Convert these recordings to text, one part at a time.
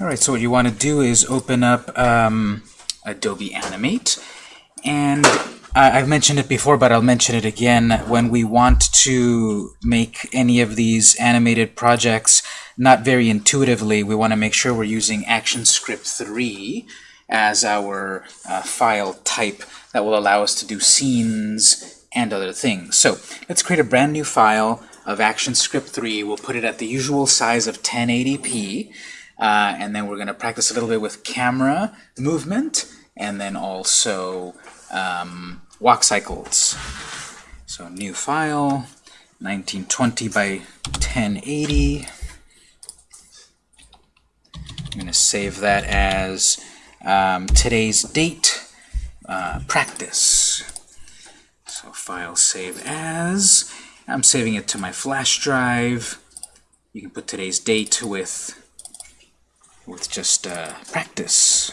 Alright, so what you want to do is open up um, Adobe Animate. And I- I've mentioned it before, but I'll mention it again. When we want to make any of these animated projects not very intuitively, we want to make sure we're using ActionScript 3 as our uh, file type that will allow us to do scenes and other things. So let's create a brand new file of ActionScript 3. We'll put it at the usual size of 1080p. Uh, and then we're going to practice a little bit with camera movement and then also um, walk cycles. So new file, 1920 by 1080. I'm going to save that as um, today's date, uh, practice. So file save as. I'm saving it to my flash drive. You can put today's date with with just uh, practice.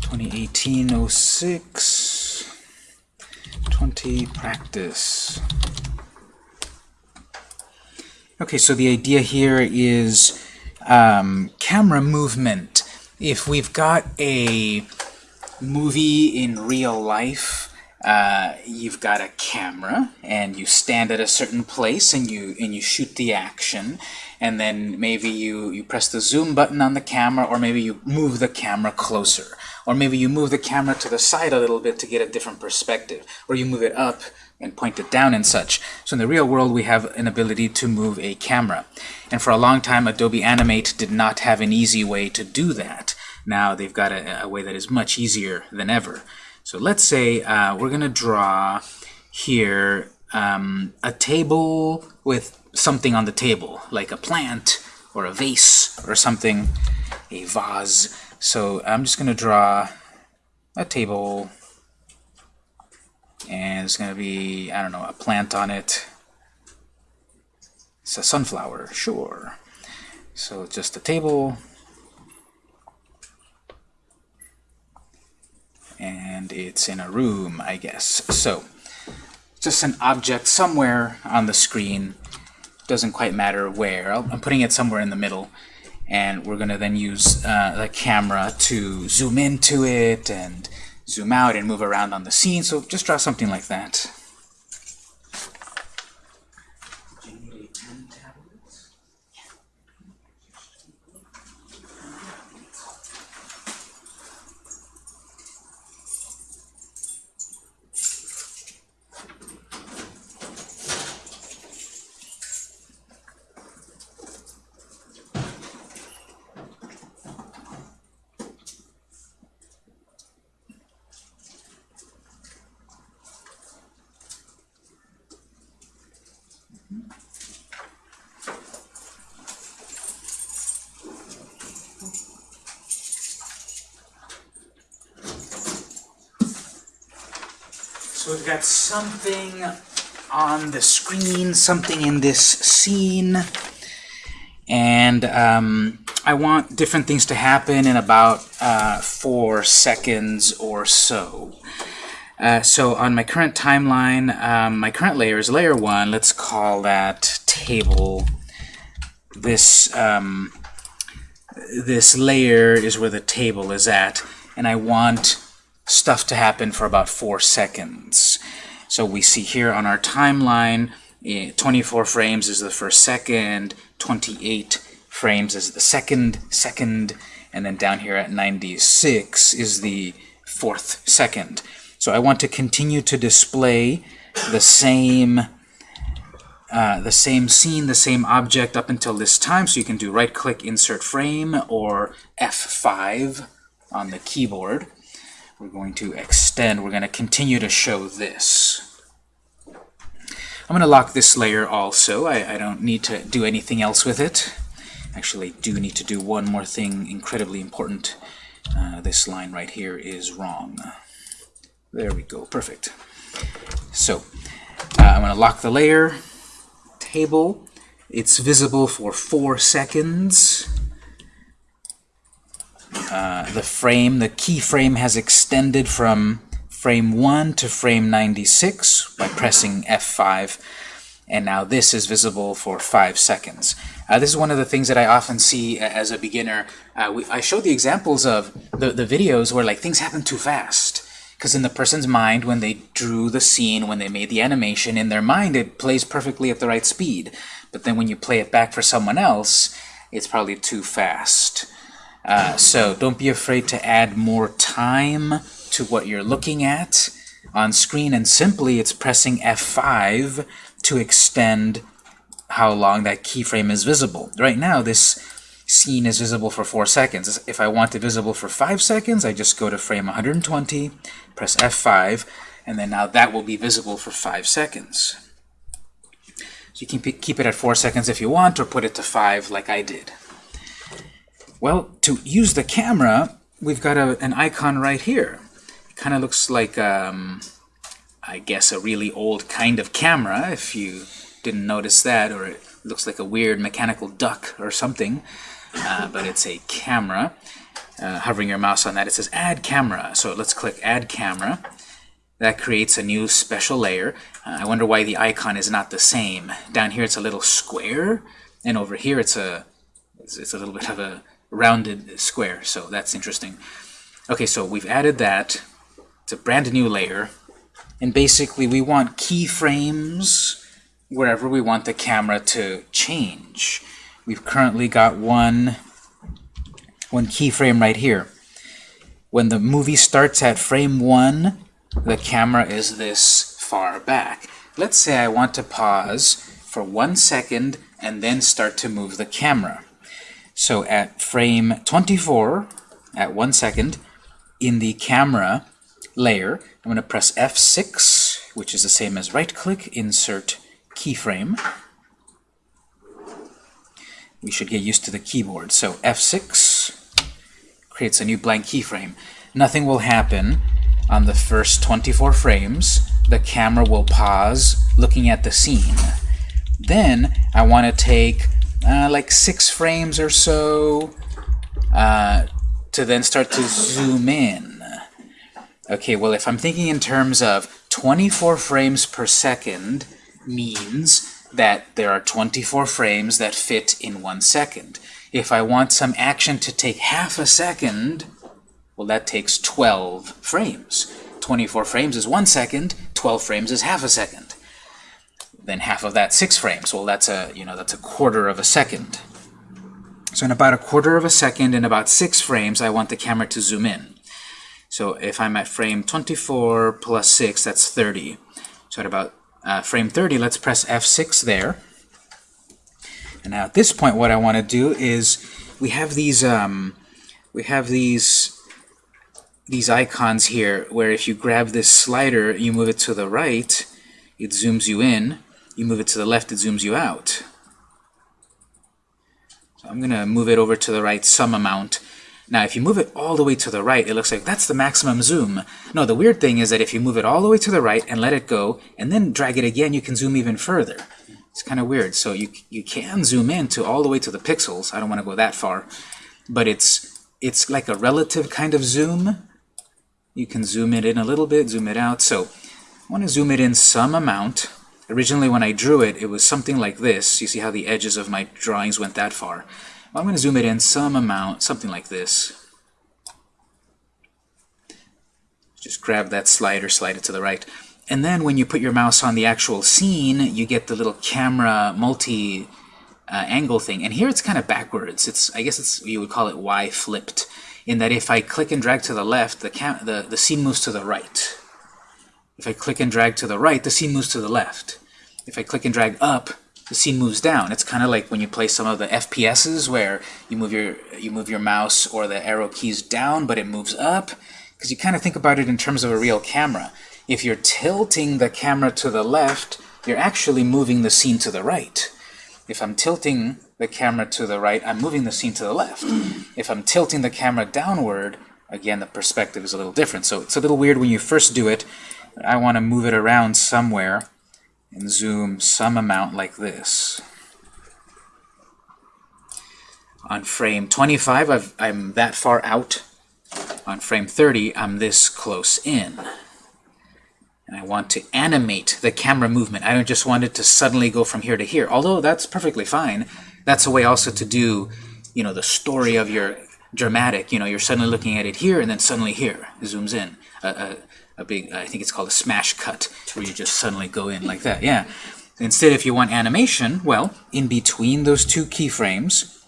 2018-06 20 practice. Okay, so the idea here is um, camera movement. If we've got a movie in real life, uh, you've got a camera and you stand at a certain place and you and you shoot the action and then maybe you you press the zoom button on the camera or maybe you move the camera closer or maybe you move the camera to the side a little bit to get a different perspective or you move it up and point it down and such. So in the real world we have an ability to move a camera and for a long time Adobe Animate did not have an easy way to do that. Now they've got a, a way that is much easier than ever. So let's say uh, we're going to draw here um, a table with something on the table, like a plant or a vase or something, a vase. So I'm just going to draw a table, and it's going to be, I don't know, a plant on it. It's a sunflower, sure. So just a table, and it's in a room, I guess. So, just an object somewhere on the screen, doesn't quite matter where. I'm putting it somewhere in the middle, and we're going to then use uh, the camera to zoom into it and zoom out and move around on the scene. So just draw something like that. So we've got something on the screen, something in this scene, and um, I want different things to happen in about uh, four seconds or so. Uh, so on my current timeline, um, my current layer is layer 1. Let's call that table. This, um, this layer is where the table is at, and I want stuff to happen for about 4 seconds. So we see here on our timeline, eh, 24 frames is the first second, 28 frames is the second second, and then down here at 96 is the fourth second. So I want to continue to display the same uh, the same scene, the same object up until this time. So you can do right-click, insert frame, or F5 on the keyboard. We're going to extend. We're going to continue to show this. I'm going to lock this layer also. I, I don't need to do anything else with it. Actually, do need to do one more thing incredibly important. Uh, this line right here is wrong. There we go. Perfect. So uh, I'm going to lock the layer table. It's visible for four seconds. Uh, the frame, the keyframe has extended from frame 1 to frame 96 by pressing F5 and now this is visible for 5 seconds. Uh, this is one of the things that I often see as a beginner. Uh, we, I show the examples of the, the videos where like things happen too fast. Because in the person's mind, when they drew the scene, when they made the animation, in their mind it plays perfectly at the right speed. But then when you play it back for someone else, it's probably too fast. Uh, so don't be afraid to add more time to what you're looking at on screen, and simply it's pressing F5 to extend how long that keyframe is visible. Right now, this scene is visible for 4 seconds. If I want it visible for 5 seconds, I just go to frame 120, press F5, and then now that will be visible for 5 seconds. So you can keep it at 4 seconds if you want, or put it to 5 like I did. Well, to use the camera, we've got a, an icon right here. It kind of looks like, um, I guess, a really old kind of camera, if you didn't notice that, or it looks like a weird mechanical duck or something, uh, but it's a camera. Uh, hovering your mouse on that, it says Add Camera. So let's click Add Camera. That creates a new special layer. Uh, I wonder why the icon is not the same. Down here it's a little square, and over here it's a it's, it's a little bit of a rounded square. So that's interesting. Okay, so we've added that. It's a brand new layer. And basically we want keyframes wherever we want the camera to change. We've currently got one, one keyframe right here. When the movie starts at frame 1, the camera is this far back. Let's say I want to pause for one second and then start to move the camera. So at frame 24, at one second, in the camera layer, I'm going to press F6, which is the same as right-click, insert keyframe. We should get used to the keyboard. So F6 creates a new blank keyframe. Nothing will happen on the first 24 frames. The camera will pause looking at the scene. Then I want to take uh, like six frames or so uh, to then start to zoom in. Okay, well if I'm thinking in terms of 24 frames per second, means that there are 24 frames that fit in one second. If I want some action to take half a second, well, that takes 12 frames. 24 frames is one second, 12 frames is half a second. Then half of that, six frames. Well, that's a, you know, that's a quarter of a second. So in about a quarter of a second, in about six frames, I want the camera to zoom in. So if I'm at frame 24 plus 6, that's 30. So at about uh, frame 30, let's press F6 there. And now at this point, what I want to do is we have these um, we have these these icons here where if you grab this slider, you move it to the right, it zooms you in. You move it to the left, it zooms you out. So I'm going to move it over to the right some amount. Now, if you move it all the way to the right, it looks like that's the maximum zoom. No, the weird thing is that if you move it all the way to the right and let it go, and then drag it again, you can zoom even further. It's kind of weird. So you, you can zoom in to all the way to the pixels. I don't want to go that far. But it's, it's like a relative kind of zoom. You can zoom it in a little bit, zoom it out. So I want to zoom it in some amount. Originally, when I drew it, it was something like this. You see how the edges of my drawings went that far. I'm going to zoom it in some amount, something like this. Just grab that slider, slide it to the right. And then when you put your mouse on the actual scene, you get the little camera multi uh, angle thing. And here it's kind of backwards. It's I guess it's you would call it Y flipped, in that if I click and drag to the left, the cam the the scene moves to the right. If I click and drag to the right, the scene moves to the left. If I click and drag up, the scene moves down. It's kind of like when you play some of the FPSs where you move your you move your mouse or the arrow keys down, but it moves up. Because you kind of think about it in terms of a real camera. If you're tilting the camera to the left, you're actually moving the scene to the right. If I'm tilting the camera to the right, I'm moving the scene to the left. if I'm tilting the camera downward, again, the perspective is a little different. So it's a little weird when you first do it. I want to move it around somewhere and zoom some amount like this. On frame 25, i am that far out. On frame 30, I'm this close in. And I want to animate the camera movement. I don't just want it to suddenly go from here to here, although that's perfectly fine. That's a way also to do, you know, the story of your dramatic. You know, you're suddenly looking at it here, and then suddenly here. It zooms in. A, a, a big, I think it's called a smash cut, where you just suddenly go in like that. Yeah. Instead, if you want animation, well, in between those two keyframes,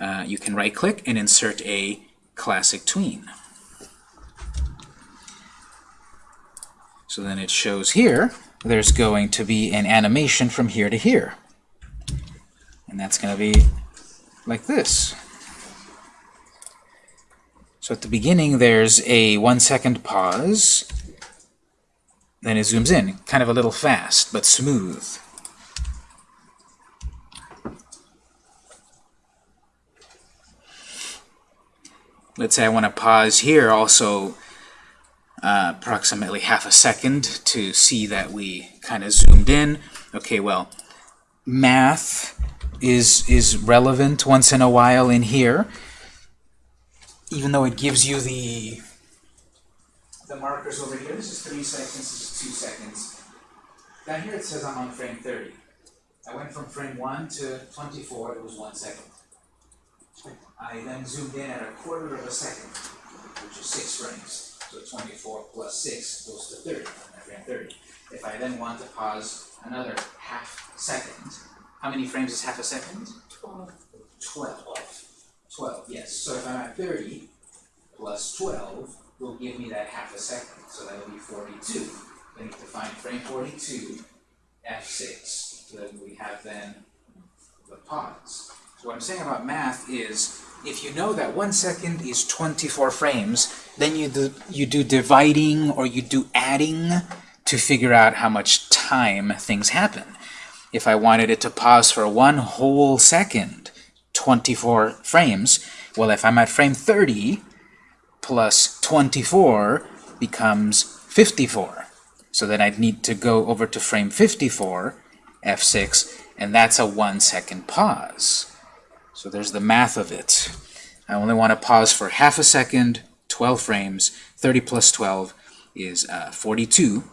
uh, you can right-click and insert a classic tween. So then it shows here, there's going to be an animation from here to here. And that's going to be like this. So at the beginning, there's a one second pause. Then it zooms in, kind of a little fast, but smooth. Let's say I want to pause here also uh, approximately half a second to see that we kind of zoomed in. Okay, well, math is, is relevant once in a while in here, even though it gives you the, the markers over here. This is 3 seconds, this is 2 seconds. Down here it says I'm on frame 30. I went from frame 1 to 24, it was 1 second. I then zoomed in at a quarter of a second, which is 6 frames. So 24 plus 6 goes to 30, frame 30. If I then want to pause another half second, how many frames is half a second? 12. 12. 12, yes. So if I'm at 30, plus 12 will give me that half a second. So that'll be 42. I need to find frame 42, F6. So then we have then the pause. So what I'm saying about math is if you know that one second is 24 frames, then you do, you do dividing or you do adding to figure out how much time things happen. If I wanted it to pause for one whole second, 24 frames, well, if I'm at frame 30, plus 24 becomes 54. So then I'd need to go over to frame 54, F6, and that's a one second pause. So there's the math of it. I only want to pause for half a second 12 frames. 30 plus 12 is uh, 42.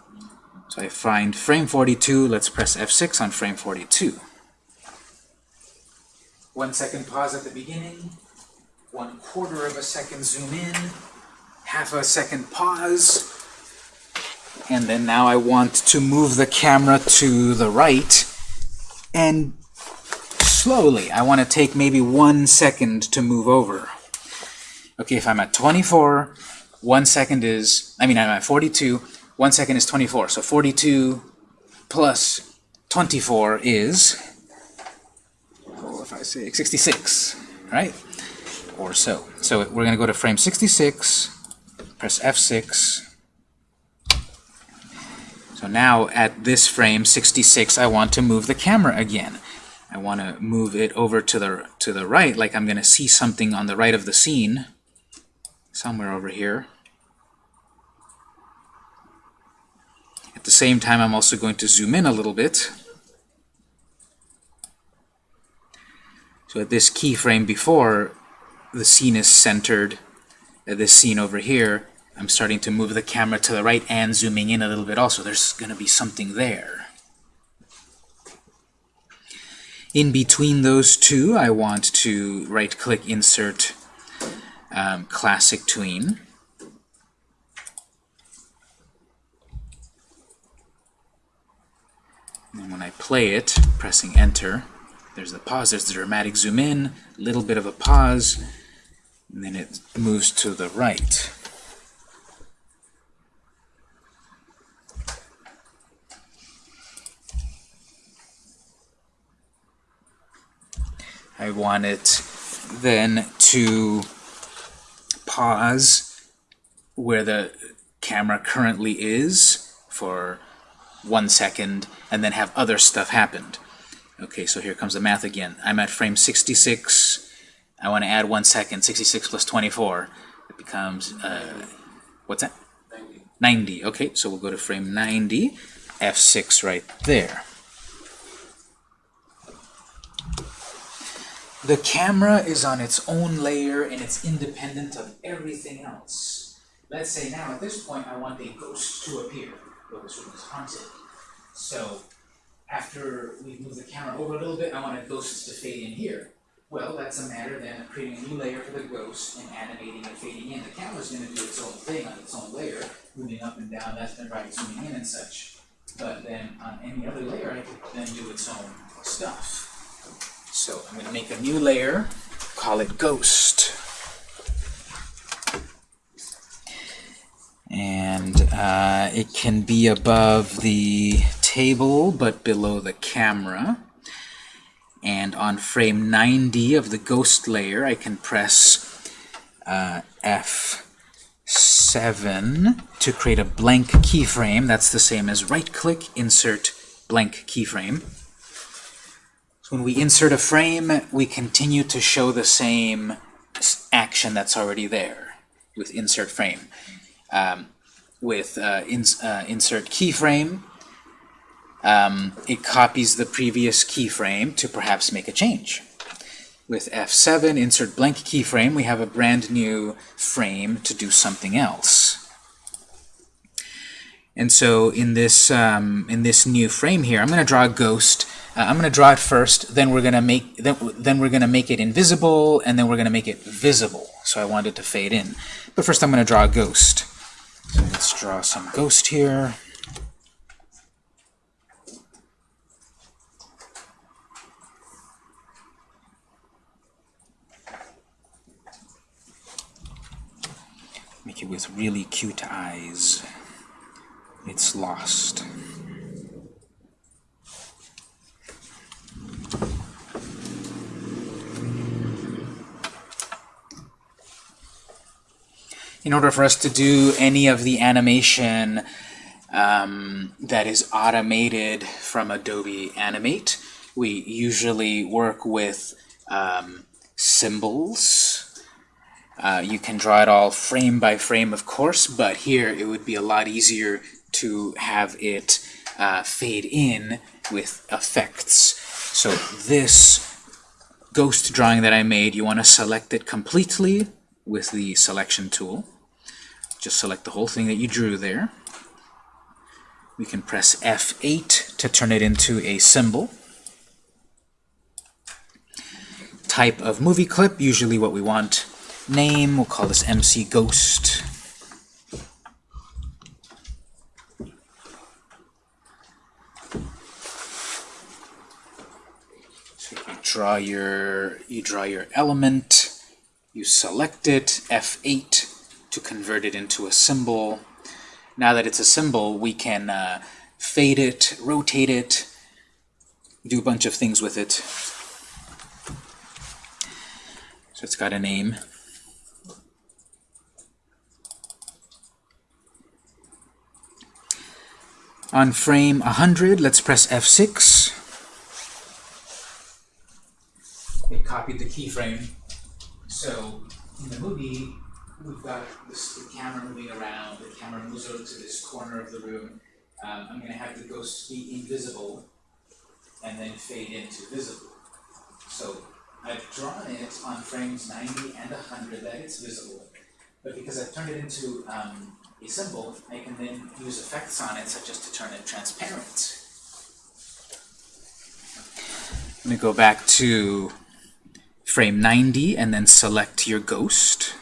So I find frame 42. Let's press F6 on frame 42. One second pause at the beginning. One quarter of a second zoom in. Half a second pause. And then now I want to move the camera to the right. And slowly, I want to take maybe one second to move over. Okay, if I'm at 24, one second is, I mean, I'm at 42, one second is 24. So 42 plus 24 is, I say 66, right? Or so. So we're going to go to frame 66, press F6. So now at this frame 66, I want to move the camera again. I want to move it over to the to the right, like I'm going to see something on the right of the scene somewhere over here. At the same time, I'm also going to zoom in a little bit. So at this keyframe before, the scene is centered. At this scene over here, I'm starting to move the camera to the right and zooming in a little bit also. There's going to be something there. In between those two, I want to right-click Insert um, classic tween. And when I play it, pressing enter, there's the pause, there's the dramatic zoom in, little bit of a pause, and then it moves to the right. I want it then to pause where the camera currently is for one second and then have other stuff happened. Okay, so here comes the math again. I'm at frame 66. I want to add one second. 66 plus 24. It becomes, uh, what's that? 90. 90. Okay, so we'll go to frame 90. F6 right there. The camera is on its own layer and it's independent of everything else. Let's say now at this point I want a ghost to appear. Well, this room is haunted. So after we move the camera over a little bit, I want ghosts to fade in here. Well, that's a matter then of creating a new layer for the ghost and animating and fading in. The camera's going to do its own thing on its own layer, moving up and down, that's drive zooming in and such. But then on any other layer, I could then do its own stuff. So I'm going to make a new layer, call it ghost. And uh, it can be above the table, but below the camera. And on frame 90 of the ghost layer, I can press uh, F7 to create a blank keyframe. That's the same as right-click, insert blank keyframe. So when we insert a frame, we continue to show the same action that's already there with insert frame. Um, with uh, ins uh, insert keyframe, um, it copies the previous keyframe to perhaps make a change. With F7, insert blank keyframe, we have a brand new frame to do something else. And so in this um, in this new frame here, I'm going to draw a ghost. Uh, I'm going to draw it first. Then we're going to make then, then we're going to make it invisible, and then we're going to make it visible. So I want it to fade in. But first, I'm going to draw a ghost. So let's draw some ghost here. With really cute eyes. It's lost. In order for us to do any of the animation um, that is automated from Adobe Animate, we usually work with um, symbols uh, you can draw it all frame by frame, of course, but here it would be a lot easier to have it uh, fade in with effects. So this ghost drawing that I made, you want to select it completely with the selection tool. Just select the whole thing that you drew there. We can press F8 to turn it into a symbol. Type of movie clip, usually what we want name. We'll call this MC Ghost. So you draw your you draw your element, you select it, F8 to convert it into a symbol. Now that it's a symbol, we can uh, fade it, rotate it, do a bunch of things with it. So it's got a name. On frame 100, let's press F6. It copied the keyframe. So in the movie, we've got this, the camera moving around. The camera moves over to this corner of the room. Um, I'm going to have the ghost be invisible and then fade into visible. So I've drawn it on frames 90 and 100 that it's visible. But because I've turned it into um, a symbol, I can then use effects on it, such as to turn it transparent. Let me go back to frame 90 and then select your ghost.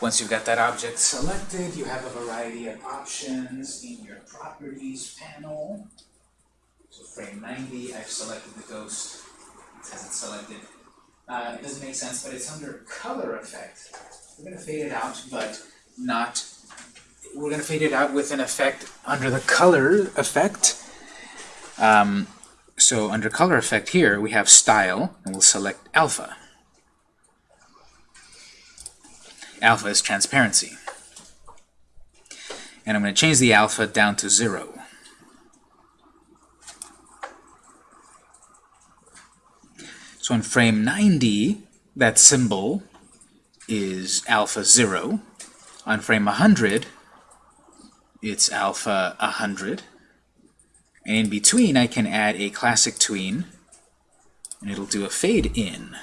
Once you've got that object selected, you have a variety of options in your Properties panel. So frame 90, I've selected the ghost hasn't selected. Uh, it doesn't make sense, but it's under color effect. We're going to fade it out, but not, we're going to fade it out with an effect under the color effect. Um, so under color effect here, we have style, and we'll select alpha. Alpha is transparency. And I'm going to change the alpha down to zero. So in frame 90, that symbol is alpha 0. On frame 100, it's alpha 100. And in between, I can add a classic tween, and it'll do a fade in.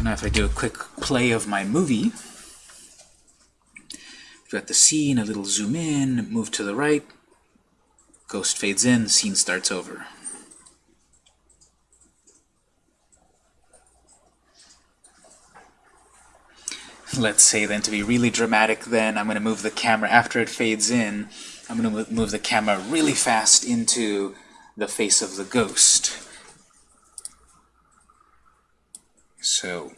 So now if I do a quick play of my movie, we've got the scene, a little zoom in, move to the right, ghost fades in, scene starts over. Let's say then to be really dramatic then, I'm going to move the camera after it fades in, I'm going to move the camera really fast into the face of the ghost. So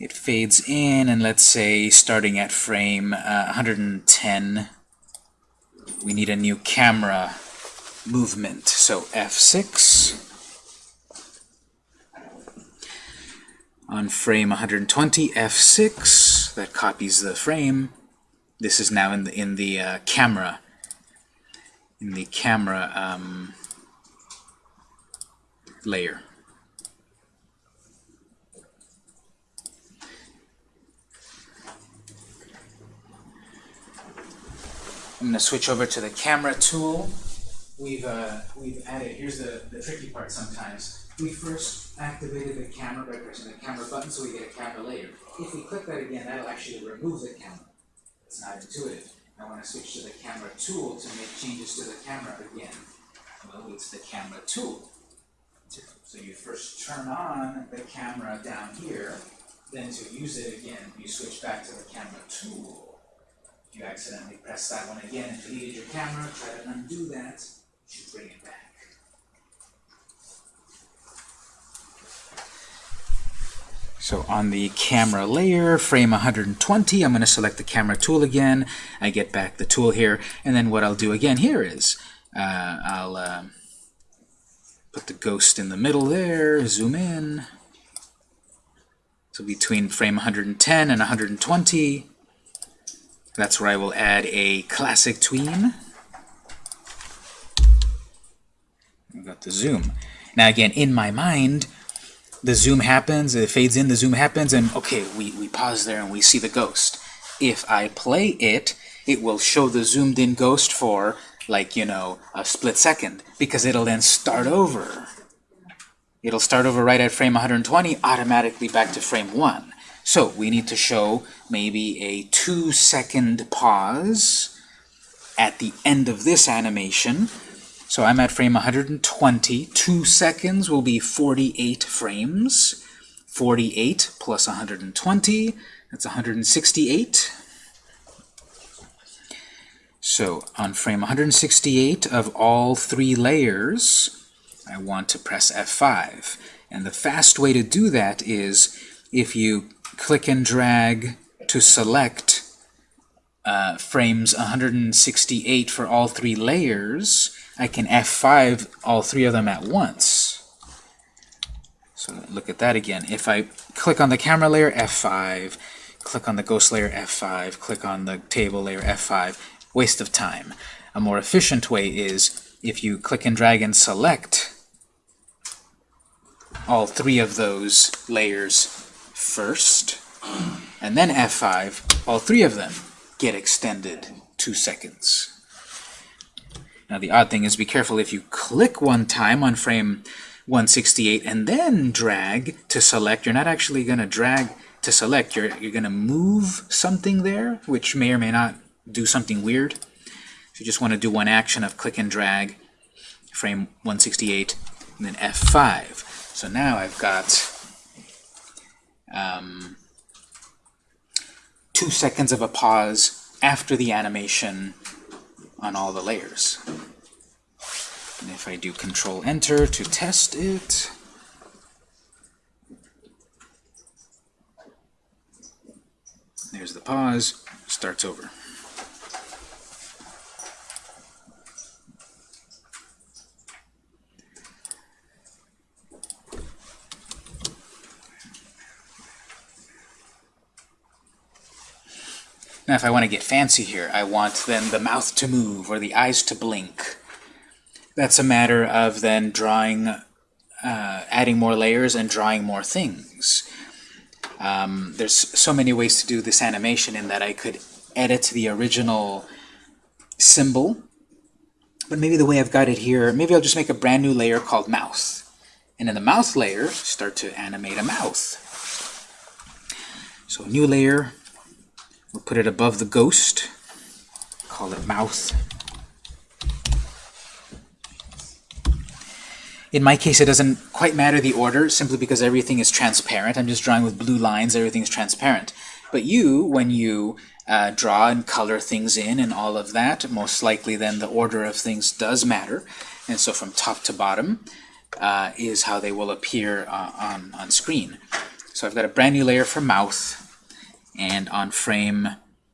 it fades in, and let's say starting at frame uh, 110, we need a new camera movement. So F6. On frame 120, F6, that copies the frame. This is now in the in the uh, camera in the camera um, layer. I'm going to switch over to the camera tool. We've, uh, we've added, here's the, the tricky part sometimes. We first activated the camera by pressing the camera button so we get a camera layer. If we click that again, that'll actually remove the camera. It's not intuitive. I want to switch to the camera tool to make changes to the camera again. Well, it's the camera tool. So you first turn on the camera down here, then to use it again, you switch back to the camera tool you accidentally press that one again and deleted your camera, try to undo that, you bring it back. So on the camera layer, frame 120, I'm going to select the camera tool again. I get back the tool here, and then what I'll do again here is uh, I'll uh, put the ghost in the middle there, zoom in. So between frame 110 and 120, that's where I will add a classic tween. I've got the zoom. Now again, in my mind, the zoom happens, it fades in, the zoom happens, and okay, we, we pause there and we see the ghost. If I play it, it will show the zoomed in ghost for, like, you know, a split second, because it'll then start over. It'll start over right at frame 120, automatically back to frame 1. So we need to show maybe a two second pause at the end of this animation. So I'm at frame 120. Two seconds will be 48 frames. 48 plus 120, that's 168. So on frame 168 of all three layers, I want to press F5. And the fast way to do that is if you click and drag to select uh, frames 168 for all three layers, I can F5 all three of them at once. So look at that again. If I click on the camera layer, F5, click on the ghost layer, F5, click on the table layer, F5, waste of time. A more efficient way is if you click and drag and select all three of those layers first, and then F5, all three of them get extended two seconds. Now the odd thing is be careful if you click one time on frame 168 and then drag to select, you're not actually going to drag to select, you're, you're going to move something there, which may or may not do something weird. So you just want to do one action of click and drag, frame 168, and then F5. So now I've got um, two seconds of a pause after the animation on all the layers. And if I do Control Enter to test it, there's the pause, starts over. Now if I want to get fancy here, I want then the mouth to move or the eyes to blink. That's a matter of then drawing, uh, adding more layers and drawing more things. Um, there's so many ways to do this animation in that I could edit the original symbol, but maybe the way I've got it here, maybe I'll just make a brand new layer called mouth. And in the mouth layer, start to animate a mouth. So new layer, we'll put it above the ghost, call it mouth. In my case, it doesn't quite matter the order, simply because everything is transparent. I'm just drawing with blue lines, everything's transparent. But you, when you uh, draw and color things in and all of that, most likely then the order of things does matter. And so from top to bottom uh, is how they will appear uh, on, on screen. So I've got a brand new layer for mouth, and on frame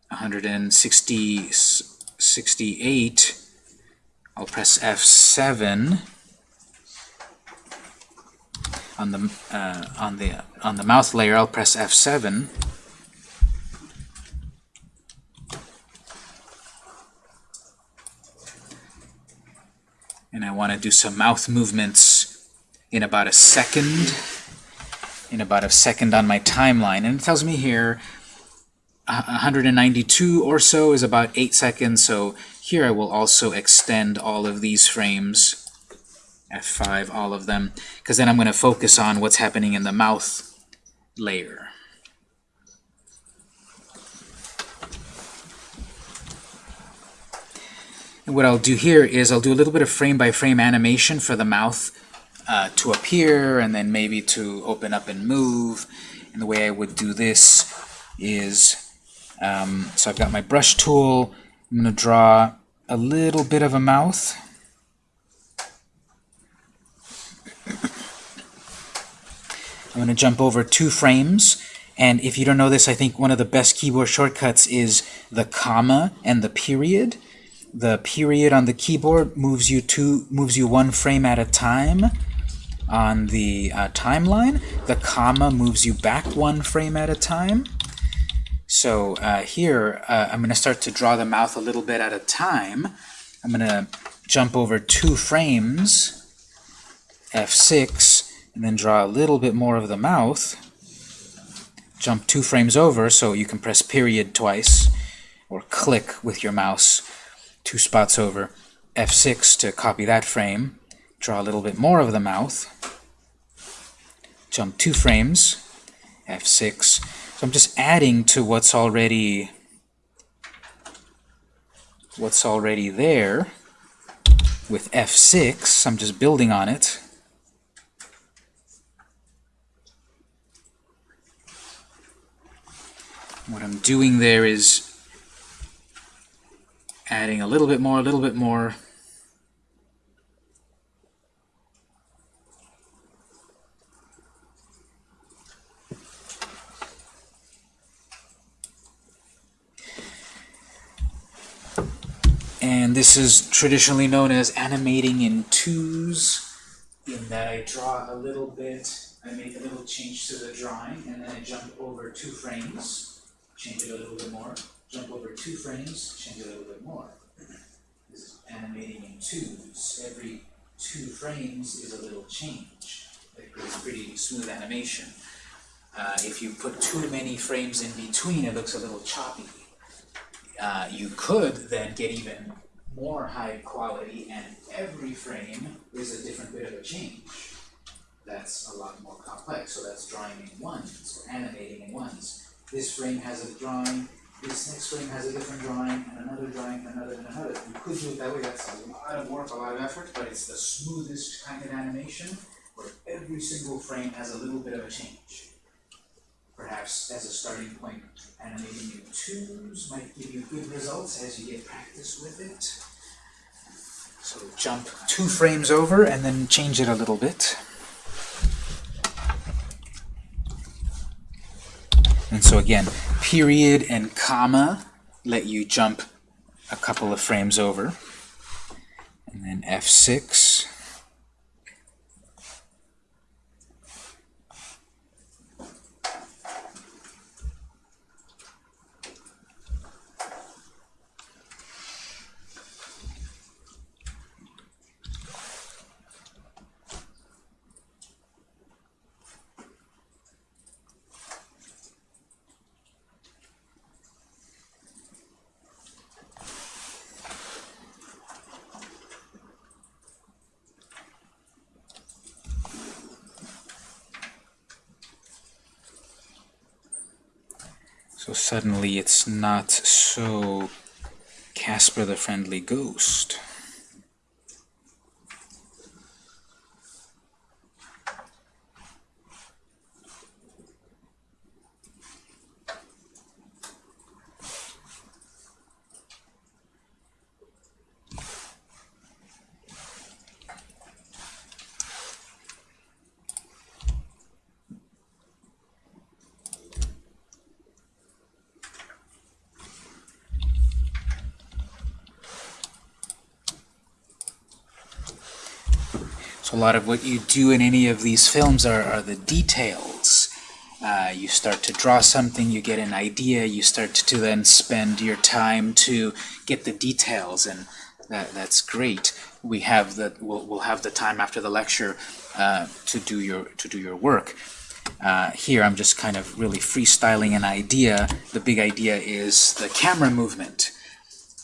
168, I'll press F7 on the uh, on the on the mouth layer. I'll press F7. And I want to do some mouth movements in about a second, in about a second on my timeline. And it tells me here 192 or so is about 8 seconds, so here I will also extend all of these frames F5, all of them, because then I'm going to focus on what's happening in the mouth layer. And what I'll do here is I'll do a little bit of frame-by-frame -frame animation for the mouth uh, to appear and then maybe to open up and move. And the way I would do this is, um, so I've got my brush tool, I'm going to draw a little bit of a mouth. I'm going to jump over two frames. And if you don't know this, I think one of the best keyboard shortcuts is the comma and the period. The period on the keyboard moves you two moves you one frame at a time on the uh, timeline. The comma moves you back one frame at a time. So uh, here, uh, I'm going to start to draw the mouth a little bit at a time. I'm going to jump over two frames, F6, and then draw a little bit more of the mouth, jump two frames over so you can press period twice, or click with your mouse two spots over, F6 to copy that frame, draw a little bit more of the mouth, jump two frames, F6. So I'm just adding to what's already what's already there with F6. I'm just building on it. What I'm doing there is adding a little bit more, a little bit more. And this is traditionally known as animating in twos, in that I draw a little bit, I make a little change to the drawing, and then I jump over two frames change it a little bit more, jump over two frames, change it a little bit more. This is animating in twos. Every two frames is a little change. It creates pretty smooth animation. Uh, if you put too many frames in between, it looks a little choppy. Uh, you could then get even more high quality, and every frame is a different bit of a change. That's a lot more complex, so that's drawing in ones, or animating in ones this frame has a drawing, this next frame has a different drawing, and another drawing, another, and another. You could do it that way, that's a lot of work, a lot of effort, but it's the smoothest kind of animation where every single frame has a little bit of a change. Perhaps as a starting point, animating in twos might give you good results as you get practice with it. So jump two frames over and then change it a little bit. And so again, period and comma let you jump a couple of frames over. And then F6 it's not so Casper the Friendly Ghost. Lot of what you do in any of these films are, are the details. Uh, you start to draw something, you get an idea, you start to then spend your time to get the details, and that, that's great. We have the we'll, we'll have the time after the lecture uh, to do your to do your work. Uh, here I'm just kind of really freestyling an idea. The big idea is the camera movement.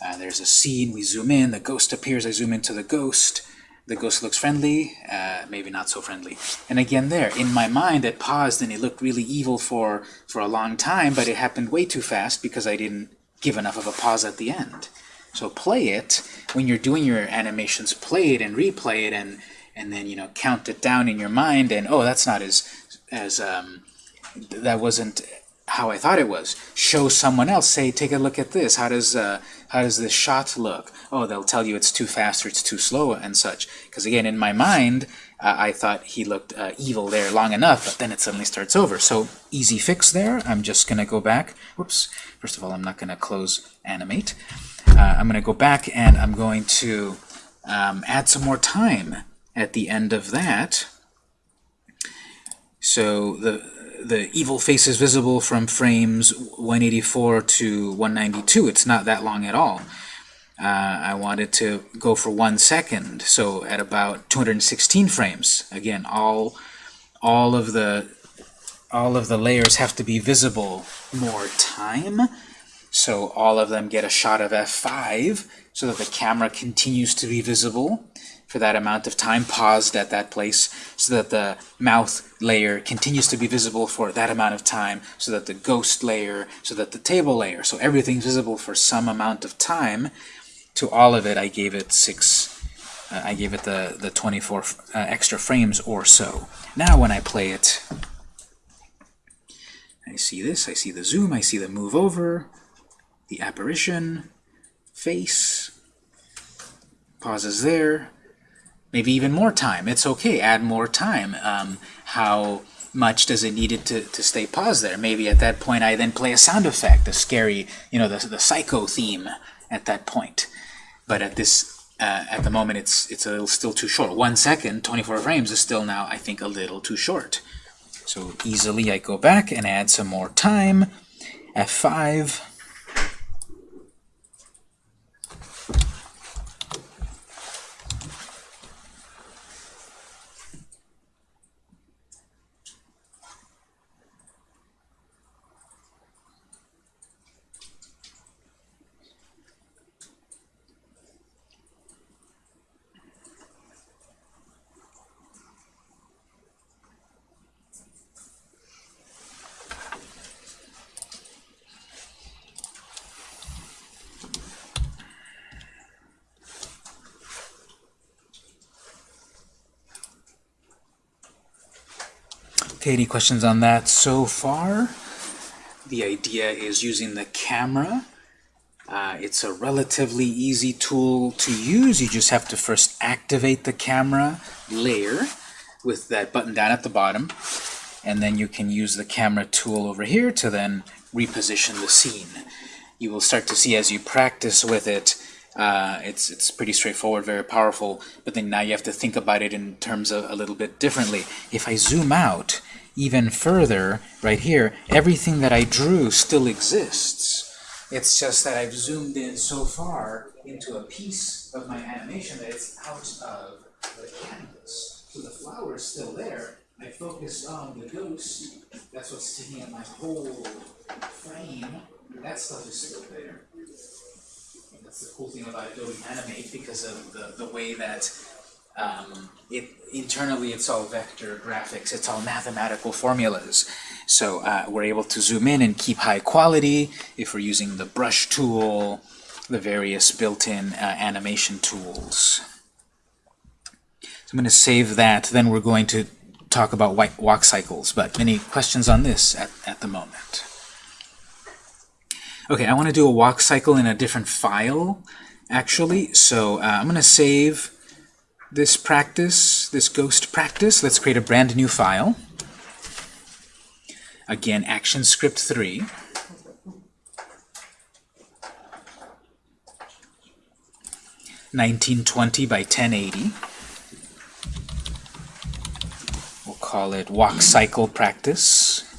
Uh, there's a scene, we zoom in, the ghost appears, I zoom into the ghost the ghost looks friendly, uh, maybe not so friendly. And again there, in my mind it paused and it looked really evil for, for a long time, but it happened way too fast because I didn't give enough of a pause at the end. So play it, when you're doing your animations, play it and replay it and, and then, you know, count it down in your mind and, oh, that's not as, as um, that wasn't how I thought it was. Show someone else. Say, take a look at this. How does uh, how does this shot look? Oh, they'll tell you it's too fast or it's too slow and such. Because again, in my mind, uh, I thought he looked uh, evil there long enough, but then it suddenly starts over. So easy fix there. I'm just going to go back. Whoops. First of all, I'm not going to close animate. Uh, I'm going to go back and I'm going to um, add some more time at the end of that. So the the evil face is visible from frames 184 to 192. It's not that long at all. Uh, I wanted to go for one second, so at about 216 frames. Again, all all of the all of the layers have to be visible more time, so all of them get a shot of f5 so that the camera continues to be visible for that amount of time, paused at that place, so that the mouth layer continues to be visible for that amount of time, so that the ghost layer, so that the table layer, so everything's visible for some amount of time. To all of it, I gave it six, uh, I gave it the, the 24 uh, extra frames or so. Now when I play it, I see this, I see the zoom, I see the move over, the apparition, face, pauses there, maybe even more time. It's okay, add more time. Um, how much does it need it to, to stay paused there? Maybe at that point I then play a sound effect, a scary, you know, the, the psycho theme at that point. But at this, uh, at the moment, it's it's a little still too short. One second, 24 frames is still now, I think, a little too short. So easily I go back and add some more time. F5 Okay, any questions on that so far? The idea is using the camera. Uh, it's a relatively easy tool to use. You just have to first activate the camera layer with that button down at the bottom. And then you can use the camera tool over here to then reposition the scene. You will start to see as you practice with it, uh, it's, it's pretty straightforward, very powerful, but then now you have to think about it in terms of a little bit differently. If I zoom out, even further, right here, everything that I drew still exists. It's just that I've zoomed in so far into a piece of my animation that it's out of the canvas. So the flower is still there. I focused on the ghost. That's what's taking up my whole frame. That stuff is still there. And that's the cool thing about Adobe Animate because of the, the way that um, it internally it's all vector graphics, it's all mathematical formulas. So uh, we're able to zoom in and keep high quality if we're using the brush tool, the various built-in uh, animation tools. So I'm going to save that. Then we're going to talk about walk cycles. But any questions on this at, at the moment? Okay, I want to do a walk cycle in a different file, actually. So uh, I'm going to save this practice, this ghost practice. Let's create a brand new file. Again, ActionScript 3. Nineteen twenty by ten eighty. We'll call it walk cycle practice.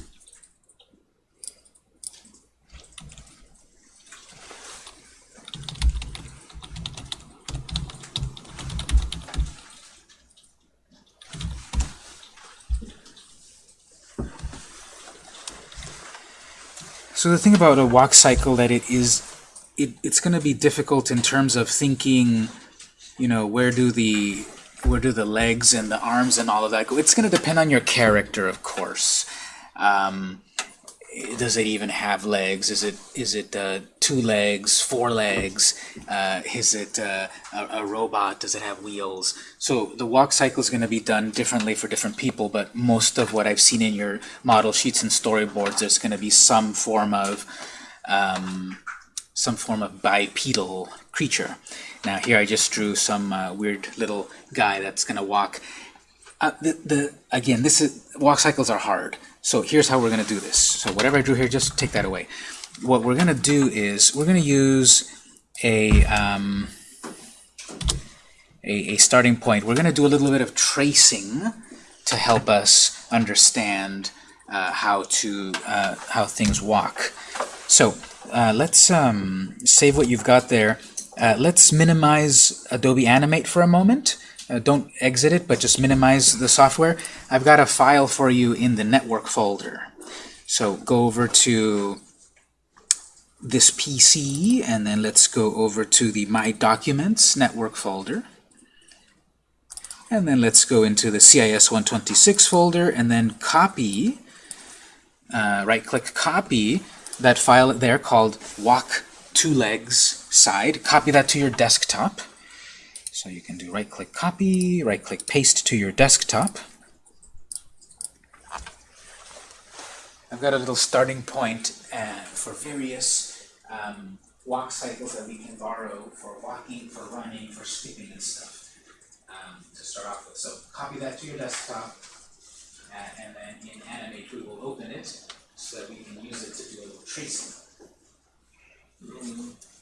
So the thing about a walk cycle that it is, it, it's going to be difficult in terms of thinking, you know, where do the where do the legs and the arms and all of that go? It's going to depend on your character, of course. Um, does it even have legs? Is it is it uh, two legs, four legs? Uh, is it uh, a, a, robot? Does it have wheels? So the walk cycle is going to be done differently for different people, but most of what I've seen in your model sheets and storyboards, there's going to be some form of um, some form of bipedal creature. Now here I just drew some uh, weird little guy that's going to walk. Uh, the, the again, this is walk cycles are hard. So here's how we're going to do this. So whatever I drew here, just take that away. What we're going to do is we're going to use a, um, a, a starting point. We're going to do a little bit of tracing to help us understand uh, how to uh, how things walk. So uh, let's um, save what you've got there. Uh, let's minimize Adobe Animate for a moment. Uh, don't exit it, but just minimize the software. I've got a file for you in the network folder. So go over to this PC, and then let's go over to the My Documents network folder. And then let's go into the CIS 126 folder, and then copy, uh, right-click copy that file there called walk two legs side. Copy that to your desktop. So you can do right-click copy, right-click paste to your desktop. I've got a little starting point uh, for various um, walk cycles that we can borrow for walking, for running, for skipping and stuff um, to start off with. So copy that to your desktop, uh, and then in Animate we will open it so that we can use it to do a little tracing. Mm -hmm.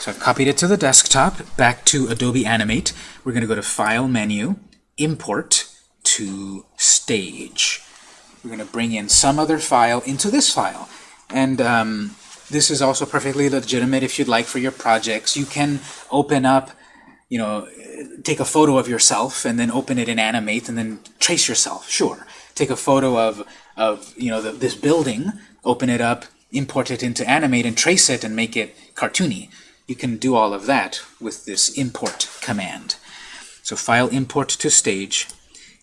So I've copied it to the desktop, back to Adobe Animate. We're going to go to File menu, Import to Stage. We're going to bring in some other file into this file. And um, this is also perfectly legitimate if you'd like for your projects. You can open up, you know, take a photo of yourself and then open it in Animate and then trace yourself. Sure. Take a photo of, of you know, the, this building, open it up, import it into Animate and trace it and make it cartoony you can do all of that with this import command. So file import to stage,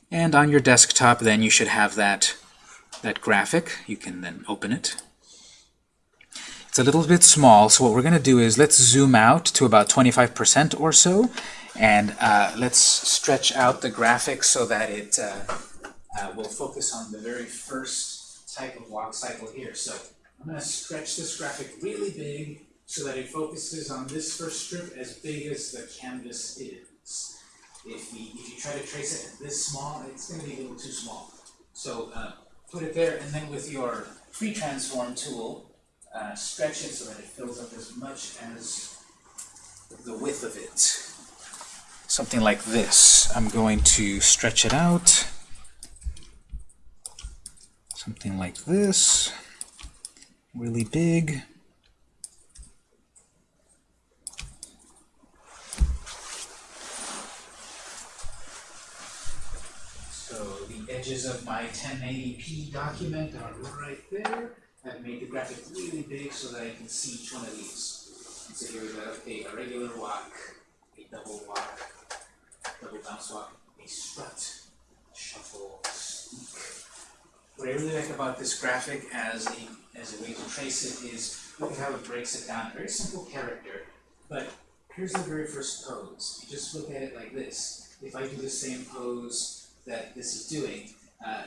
and on your desktop then you should have that, that graphic. You can then open it. It's a little bit small, so what we're going to do is let's zoom out to about 25% or so, and uh, let's stretch out the graphic so that it uh, uh, will focus on the very first type of walk cycle here. So I'm going to stretch this graphic really big so that it focuses on this first strip as big as the canvas is. If, we, if you try to trace it this small, it's going to be a little too small. So uh, put it there, and then with your free transform tool, uh, stretch it so that it fills up as much as the width of it. Something like this. I'm going to stretch it out. Something like this. Really big. Edges of my 1080p document are right there. I've made the graphic really big so that I can see each one of these. And so here we go, okay, a regular walk, a double walk, double bounce walk, a strut, Shuffle, sneak. What I really like about this graphic as a, as a way to trace it is, look at how it breaks it down. Very simple character, but here's the very first pose. You just look at it like this. If I do the same pose that this is doing, uh,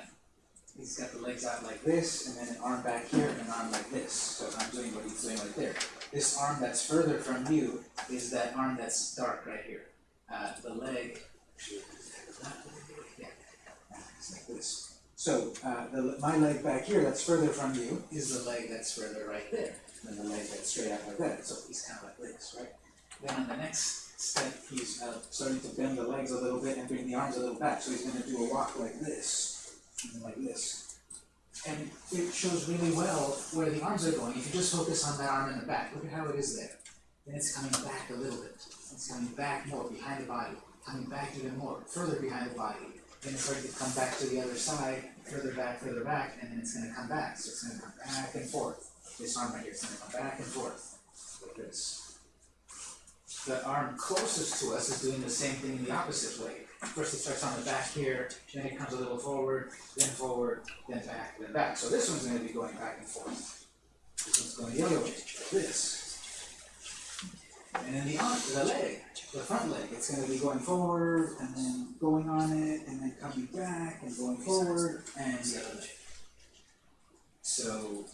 he's got the legs out like this, and then an arm back here, and an arm like this. So I'm doing what he's doing right there. This arm that's further from you is that arm that's dark right here. Uh, the leg, yeah, it's like this. So uh, the, my leg back here that's further from you is the leg that's further right there. And the leg that's straight out like that. So he's kind of like this, right? Then on the next step, he's uh, starting to bend the legs a little bit and bring the arms a little back. So he's going to do a walk like this, and like this. And it shows really well where the arms are going. If you just focus on that arm in the back, look at how it is there. Then it's coming back a little bit. It's coming back more behind the body, coming back even more, further behind the body. Then it's starting to come back to the other side, further back, further back, and then it's going to come back. So it's going to come back and forth. This arm right here is going to come back and forth, like this. The arm closest to us is doing the same thing in the opposite way. First it starts on the back here, then it comes a little forward, then forward, then back, then back. So this one's going to be going back and forth. This one's going the other way, this. And then the arm, the leg, the front leg, it's going to be going forward, and then going on it, and then coming back, and going forward, and the other leg. So,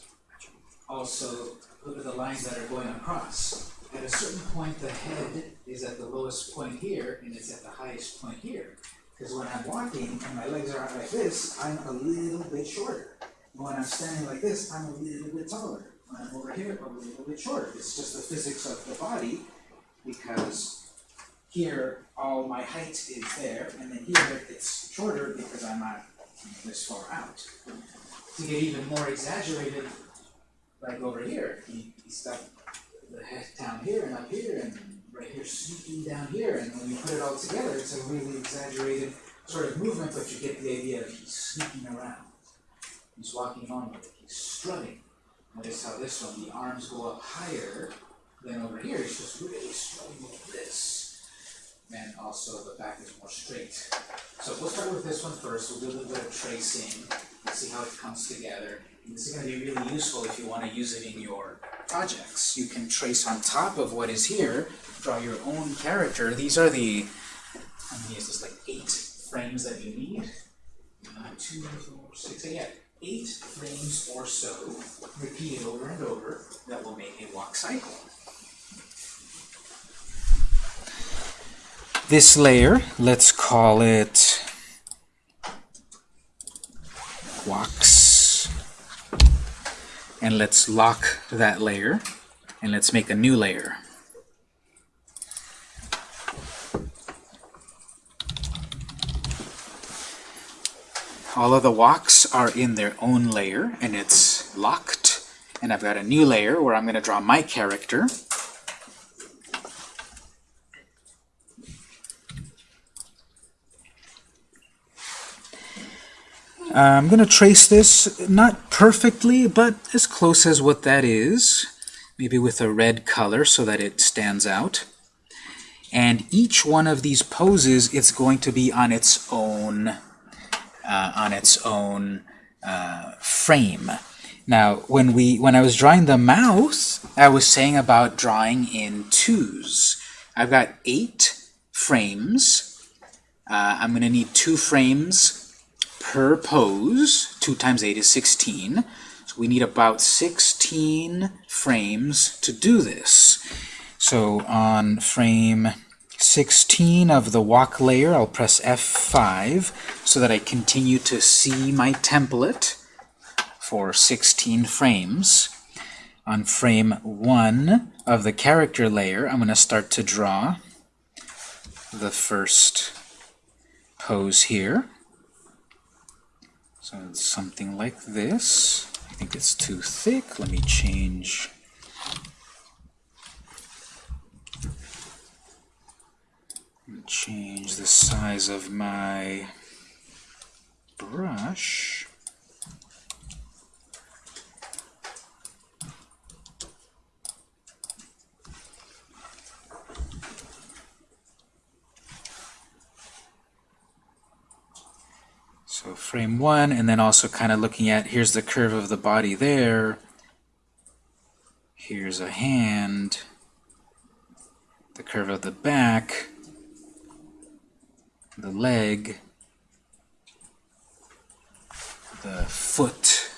also, look at the lines that are going across. At a certain point, the head is at the lowest point here, and it's at the highest point here. Because when I'm walking and my legs are out like this, I'm a little bit shorter. When I'm standing like this, I'm a little bit taller. When I'm over here, I'm a little bit shorter. It's just the physics of the body, because here all my height is there, and then here it's shorter because I'm not this far out. To get even more exaggerated, like over here, he, he's got the head down here and up here and right here sneaking down here and when you put it all together it's a really exaggerated sort of movement but you get the idea of he's sneaking around. He's walking on with it, he's strutting. Notice how this one, the arms go up higher than over here, he's just really strutting like this. And also the back is more straight. So we'll start with this one first, we'll do a little bit of tracing, and see how it comes together. This is going to be really useful if you want to use it in your projects. You can trace on top of what is here, draw your own character. These are the, how many is this, like eight frames that you need? Uh, two, four, six, eight, yeah, eight frames or so, repeated over and over, that will make a walk cycle. This layer, let's call it walks. And let's lock that layer, and let's make a new layer. All of the walks are in their own layer, and it's locked. And I've got a new layer where I'm going to draw my character. I'm going to trace this, not perfectly, but as close as what that is. Maybe with a red color so that it stands out. And each one of these poses, it's going to be on its own, uh, on its own uh, frame. Now, when we when I was drawing the mouth, I was saying about drawing in twos. I've got eight frames. Uh, I'm going to need two frames per pose. 2 times 8 is 16. So we need about 16 frames to do this. So on frame 16 of the walk layer, I'll press F5 so that I continue to see my template for 16 frames. On frame 1 of the character layer, I'm going to start to draw the first pose here. So it's something like this. I think it's too thick. Let me change. Change the size of my brush. Frame one, and then also kind of looking at, here's the curve of the body there. Here's a hand. The curve of the back. The leg. The foot.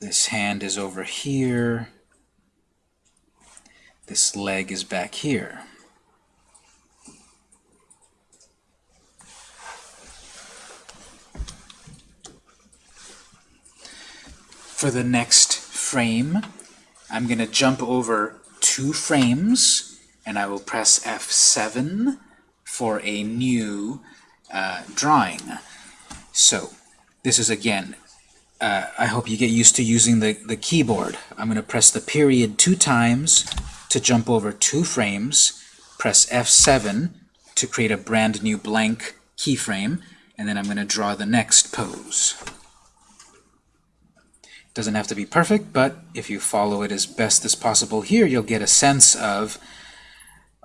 This hand is over here. This leg is back here. For the next frame, I'm going to jump over two frames, and I will press F7 for a new uh, drawing. So, this is again, uh, I hope you get used to using the, the keyboard. I'm going to press the period two times to jump over two frames, press F7 to create a brand new blank keyframe, and then I'm going to draw the next pose. Doesn't have to be perfect, but if you follow it as best as possible here, you'll get a sense of,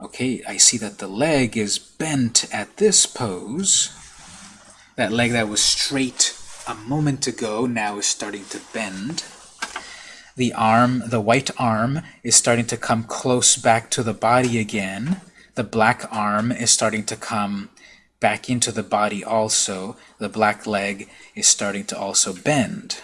okay, I see that the leg is bent at this pose. That leg that was straight a moment ago now is starting to bend. The arm, the white arm, is starting to come close back to the body again. The black arm is starting to come back into the body also. The black leg is starting to also bend.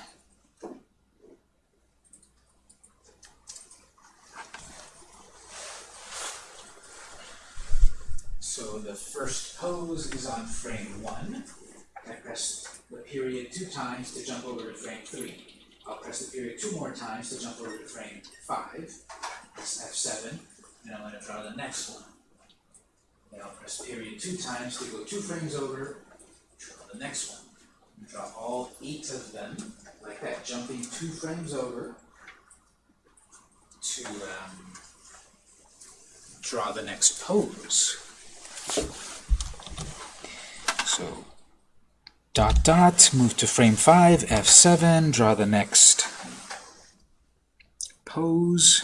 So the first pose is on frame 1. I press the period two times to jump over to frame 3. I'll press the period two more times to jump over to frame 5. Press F7, and I'm going to draw the next one. Then I'll press period two times to go two frames over, draw the next one. Draw all eight of them, like that, jumping two frames over to um, draw the next pose. So dot dot, move to frame 5, F7, draw the next pose.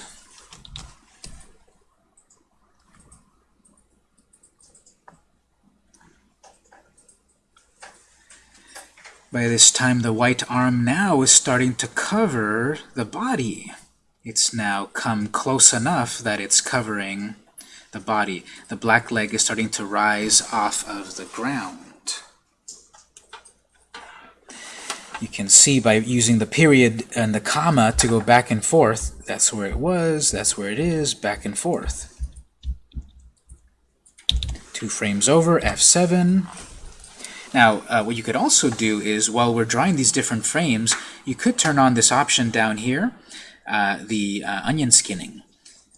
By this time, the white arm now is starting to cover the body. It's now come close enough that it's covering the body. The black leg is starting to rise off of the ground. You can see by using the period and the comma to go back and forth, that's where it was, that's where it is, back and forth. Two frames over, F7. Now, uh, what you could also do is, while we're drawing these different frames, you could turn on this option down here, uh, the uh, onion skinning.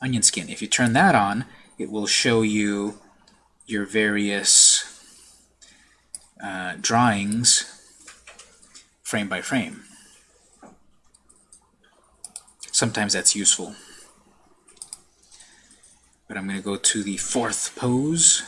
Onion skin. If you turn that on, it will show you your various uh, drawings frame by frame. Sometimes that's useful. But I'm going to go to the fourth pose.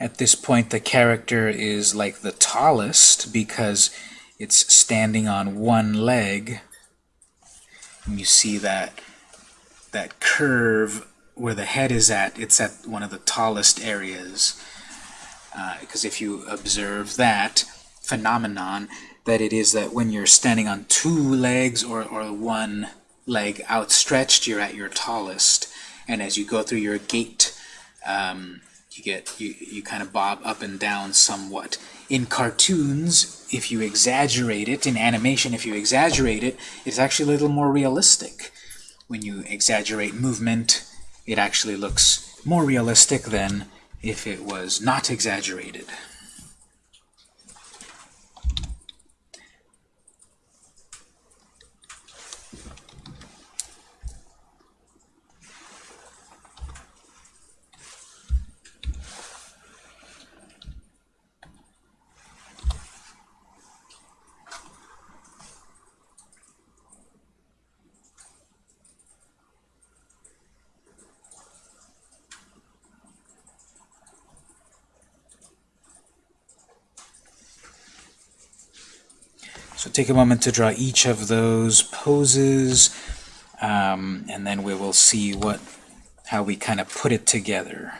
At this point, the character is like the tallest because it's standing on one leg. And you see that that curve where the head is at, it's at one of the tallest areas. Because uh, if you observe that phenomenon, that it is that when you're standing on two legs or, or one leg outstretched, you're at your tallest. And as you go through your gait um, you get you, you kind of bob up and down somewhat. In cartoons, if you exaggerate it, in animation, if you exaggerate it, it's actually a little more realistic. When you exaggerate movement, it actually looks more realistic than if it was not exaggerated. Take a moment to draw each of those poses, um, and then we will see what how we kind of put it together.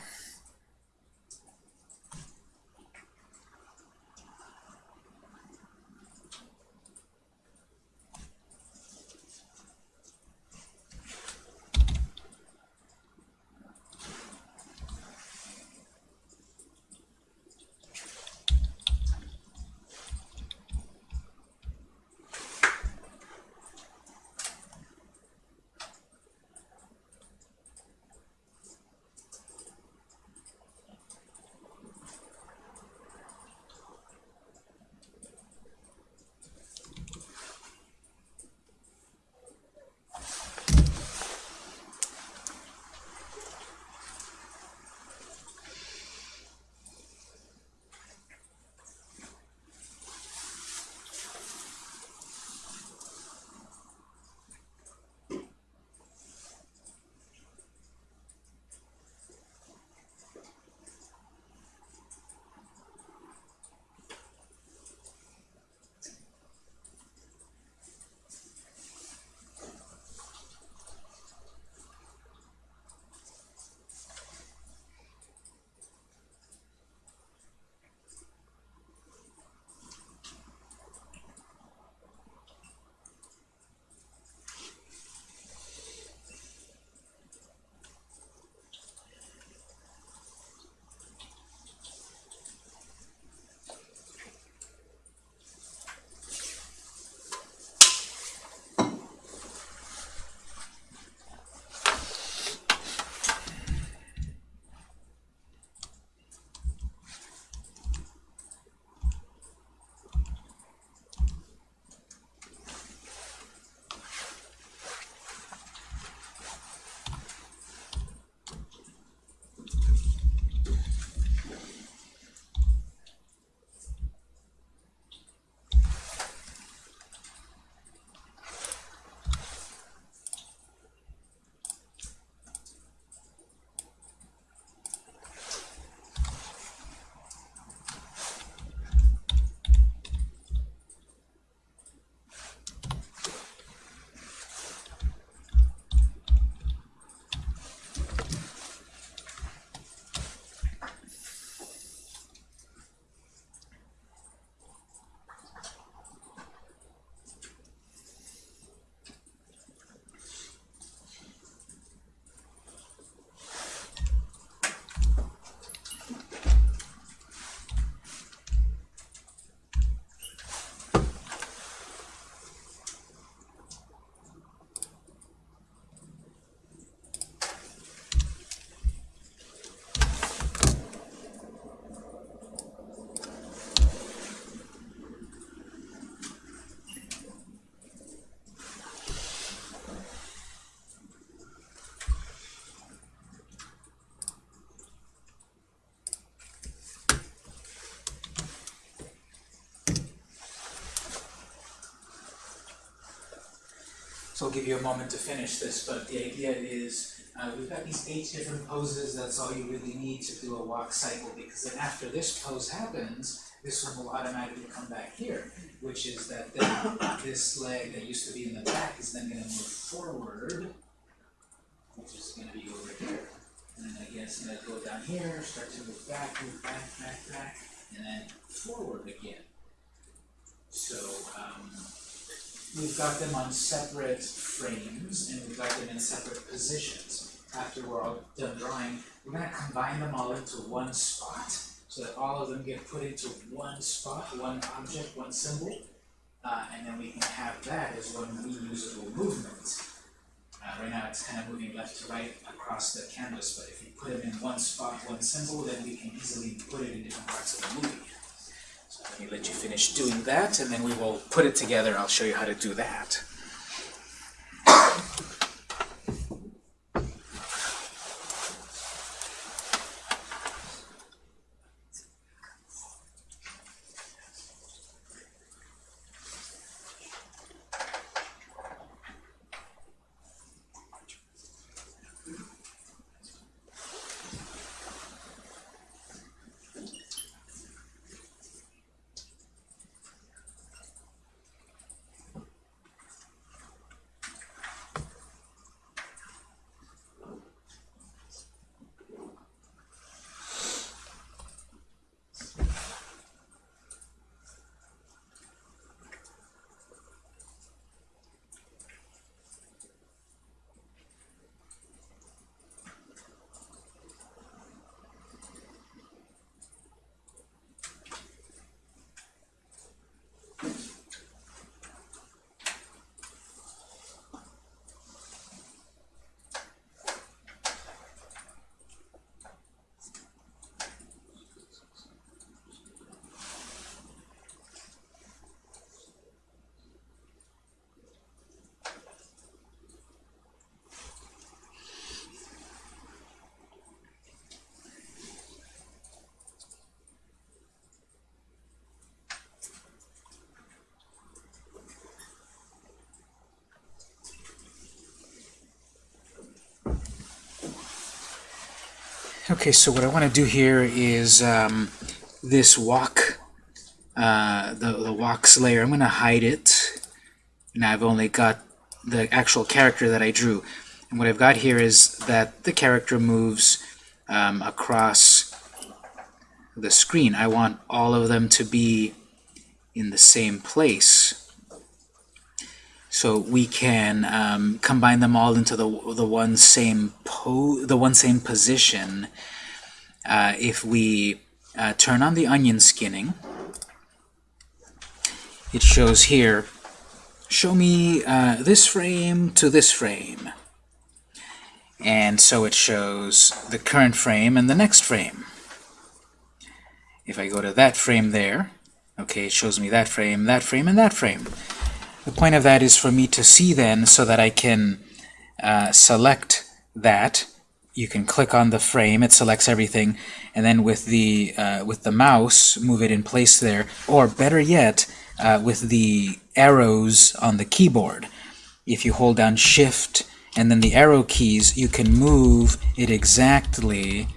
So I'll give you a moment to finish this, but the idea is uh, we've got these eight different poses. That's all you really need to do a walk cycle because then after this pose happens, this one will automatically come back here, which is that then this leg that used to be in the back is then going to move forward, which is going to be over here. And then again, it's going to go down here, start to move back, move back, back, back, and then forward again. So, um, we've got them on separate frames and we've got them in separate positions. After we're all done drawing, we're gonna combine them all into one spot so that all of them get put into one spot, one object, one symbol. Uh, and then we can have that as one reusable movement. Uh, right now it's kind of moving left to right across the canvas, but if you put them in one spot, one symbol, then we can easily put it in different parts of the movie. Let me let you finish doing that, and then we will put it together. I'll show you how to do that. Okay, so what I want to do here is um, this walk, uh, the, the walks layer, I'm going to hide it. And I've only got the actual character that I drew. And what I've got here is that the character moves um, across the screen. I want all of them to be in the same place. So we can um, combine them all into the the one same the one same position. Uh, if we uh, turn on the onion skinning, it shows here. Show me uh, this frame to this frame. And so it shows the current frame and the next frame. If I go to that frame there, okay, it shows me that frame, that frame, and that frame. The point of that is for me to see then so that I can uh, select that. You can click on the frame, it selects everything, and then with the uh, with the mouse, move it in place there. Or better yet, uh, with the arrows on the keyboard. If you hold down Shift and then the arrow keys, you can move it exactly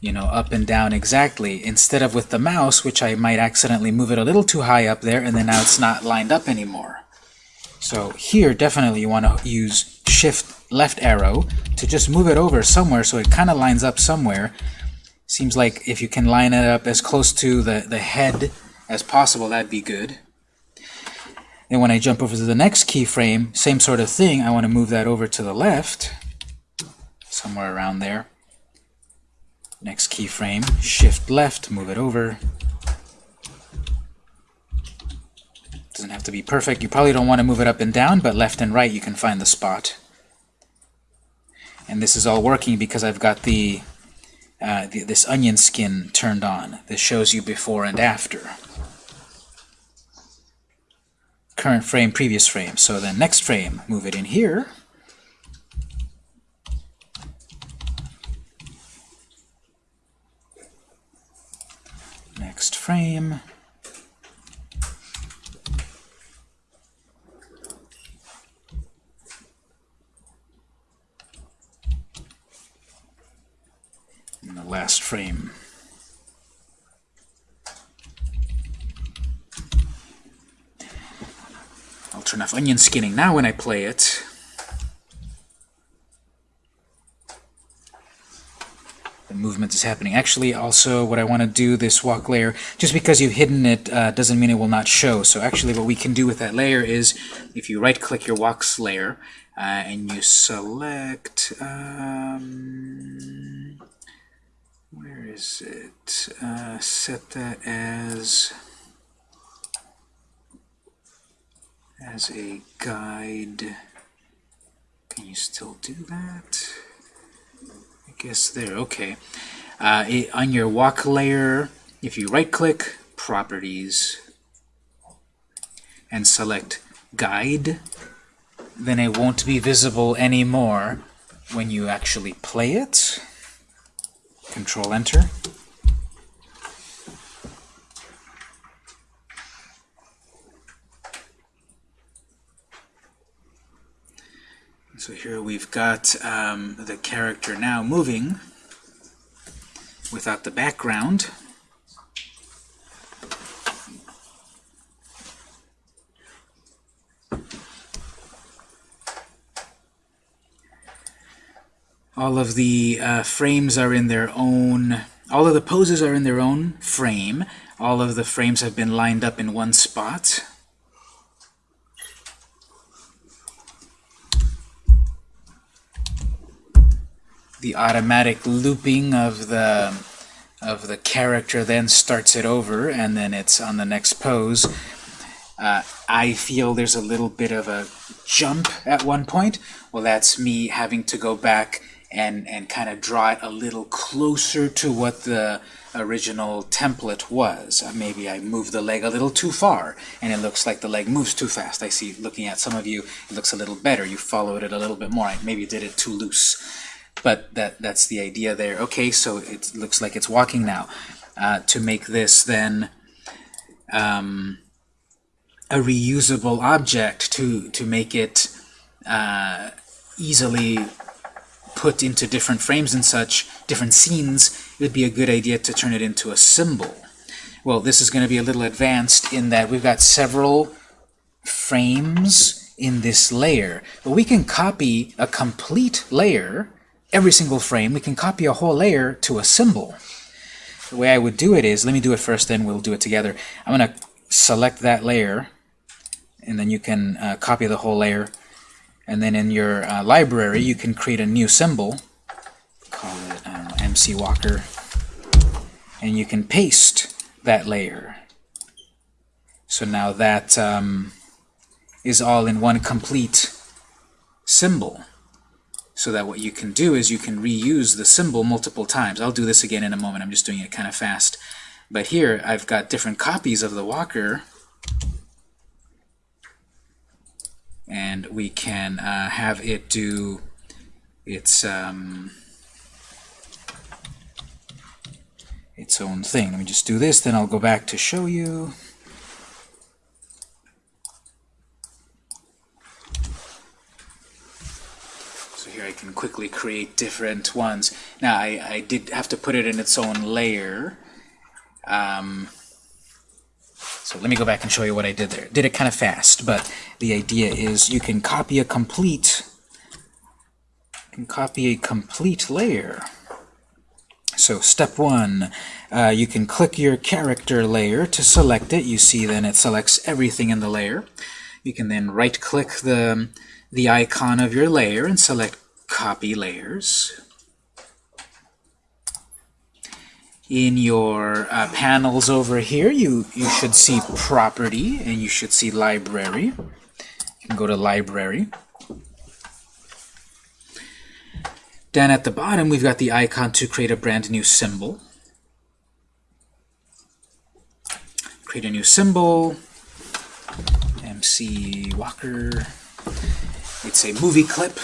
you know, up and down exactly, instead of with the mouse, which I might accidentally move it a little too high up there, and then now it's not lined up anymore. So here, definitely you want to use Shift left arrow to just move it over somewhere so it kind of lines up somewhere. Seems like if you can line it up as close to the, the head as possible, that'd be good. Then when I jump over to the next keyframe, same sort of thing, I want to move that over to the left, somewhere around there. Next keyframe, shift left, move it over. Doesn't have to be perfect. You probably don't want to move it up and down, but left and right you can find the spot. And this is all working because I've got the, uh, the this onion skin turned on. This shows you before and after. Current frame, previous frame. So then next frame, move it in here. Next frame. Last frame. I'll turn off onion skinning now when I play it. The movement is happening. Actually, also, what I want to do, this walk layer, just because you've hidden it uh, doesn't mean it will not show. So actually what we can do with that layer is, if you right-click your walks layer, uh, and you select, um, where is it? Uh, set that as as a guide. Can you still do that? I guess there, okay. Uh, it, on your walk layer, if you right-click, Properties, and select Guide, then it won't be visible anymore when you actually play it. Control Enter. So here we've got um, the character now moving without the background. All of the uh, frames are in their own, all of the poses are in their own frame. All of the frames have been lined up in one spot. the automatic looping of the of the character then starts it over and then it's on the next pose. Uh, I feel there's a little bit of a jump at one point. Well, that's me having to go back and, and kind of draw it a little closer to what the original template was. Uh, maybe I moved the leg a little too far, and it looks like the leg moves too fast. I see, looking at some of you, it looks a little better. You followed it a little bit more. I maybe did it too loose. But that that's the idea there. Okay, so it looks like it's walking now. Uh, to make this then um, a reusable object, to, to make it uh, easily put into different frames and such, different scenes, it would be a good idea to turn it into a symbol. Well, this is going to be a little advanced in that we've got several frames in this layer. But we can copy a complete layer, every single frame, we can copy a whole layer to a symbol. The way I would do it is, let me do it first, then we'll do it together. I'm going to select that layer, and then you can uh, copy the whole layer. And then in your uh, library, you can create a new symbol, call it MC Walker, and you can paste that layer. So now that um, is all in one complete symbol. So that what you can do is you can reuse the symbol multiple times. I'll do this again in a moment. I'm just doing it kind of fast. But here I've got different copies of the walker and we can uh, have it do its um, its own thing. Let me just do this, then I'll go back to show you. So here I can quickly create different ones. Now I, I did have to put it in its own layer. Um, so let me go back and show you what I did there. Did it kind of fast, but the idea is you can copy a complete can copy a complete layer. So step one, uh, you can click your character layer to select it. You see then it selects everything in the layer. You can then right-click the, the icon of your layer and select Copy Layers. In your uh, panels over here, you, you should see Property, and you should see Library. You can go to Library. Down at the bottom, we've got the icon to create a brand new symbol. Create a new symbol. MC Walker. It's a movie clip.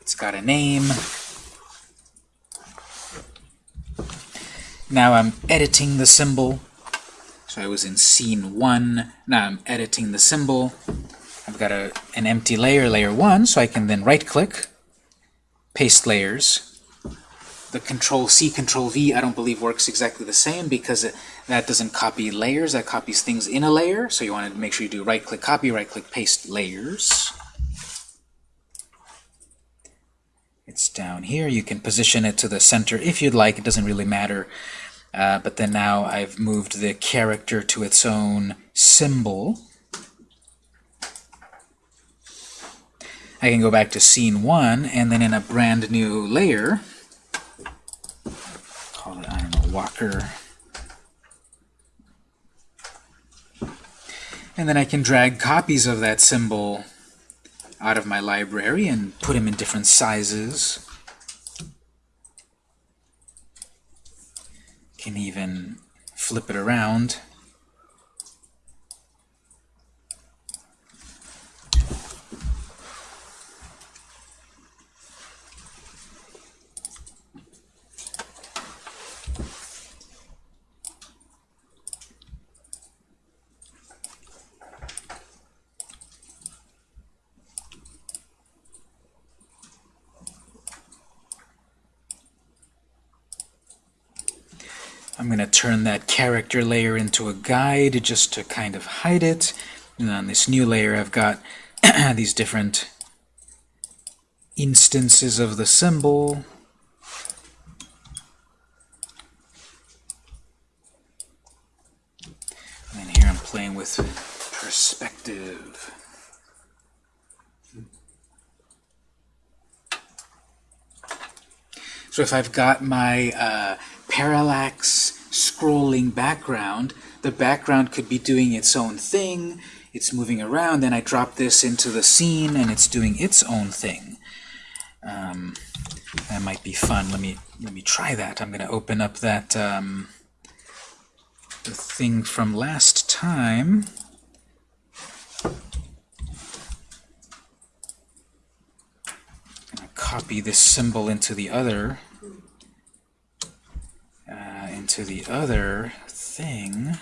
It's got a name. Now I'm editing the symbol. So I was in scene 1. Now I'm editing the symbol. I've got a, an empty layer, layer 1, so I can then right-click, paste layers. The Control-C, Control-V I don't believe works exactly the same because it, that doesn't copy layers, that copies things in a layer. So you want to make sure you do right-click, copy, right-click, paste layers. It's down here. You can position it to the center if you'd like. It doesn't really matter. Uh, but then now I've moved the character to its own symbol. I can go back to scene 1, and then in a brand new layer, call it, I don't know, Walker. And then I can drag copies of that symbol out of my library and put them in different sizes. Can even flip it around I'm going to turn that character layer into a guide just to kind of hide it. And on this new layer, I've got these different instances of the symbol. And here I'm playing with perspective. So if I've got my uh, parallax scrolling background, the background could be doing its own thing, it's moving around, then I drop this into the scene and it's doing its own thing. Um, that might be fun. Let me let me try that. I'm going to open up that um, the thing from last time. copy this symbol into the other Uh, into the other thing.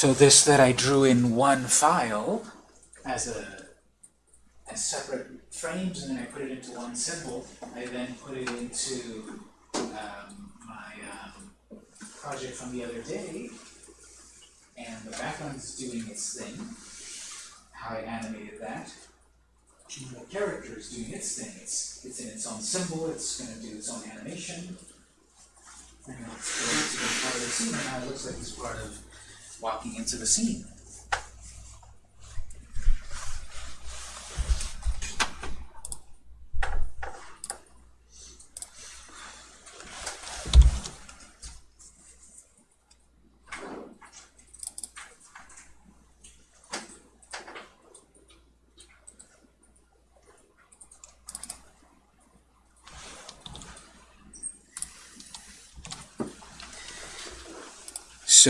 So this that I drew in one file as a as separate frames, and then I put it into one symbol. I then put it into um, my um, project from the other day, and the background is doing its thing. How I animated that. And the character is doing its thing. It's it's in its own symbol. It's going to do its own animation. And it's going to be part of the scene, and now it looks like it's part of walking into the scene.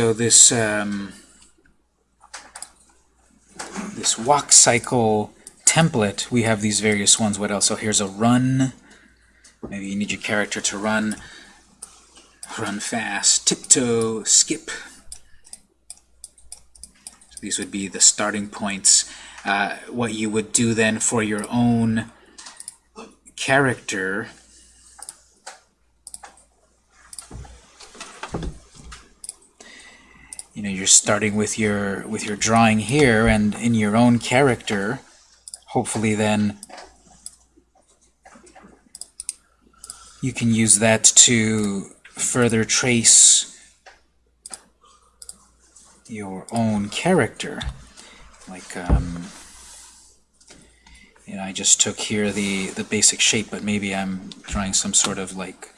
So this um, this walk cycle template, we have these various ones. What else? So here's a run. Maybe you need your character to run. Run fast. Tiptoe. Skip. So these would be the starting points. Uh, what you would do then for your own character know you're starting with your with your drawing here and in your own character hopefully then you can use that to further trace your own character. Like um, you know I just took here the the basic shape but maybe I'm drawing some sort of like